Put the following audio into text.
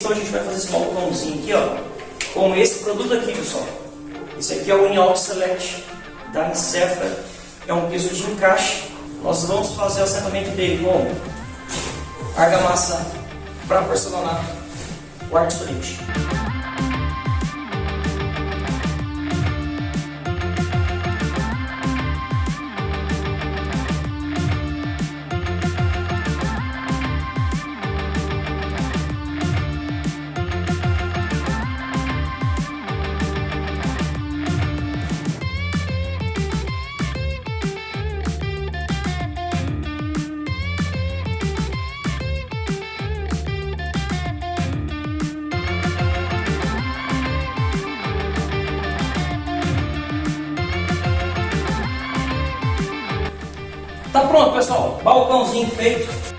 Então a gente vai fazer esse balcãozinho aqui, ó, com esse produto aqui, pessoal. Esse aqui é o Inox Select da Nicefra, é um piso de encaixe. Nós vamos fazer o assentamento dele com argamassa para porcelanato, quartzo solente. Tá pronto, pessoal. Balcãozinho feito.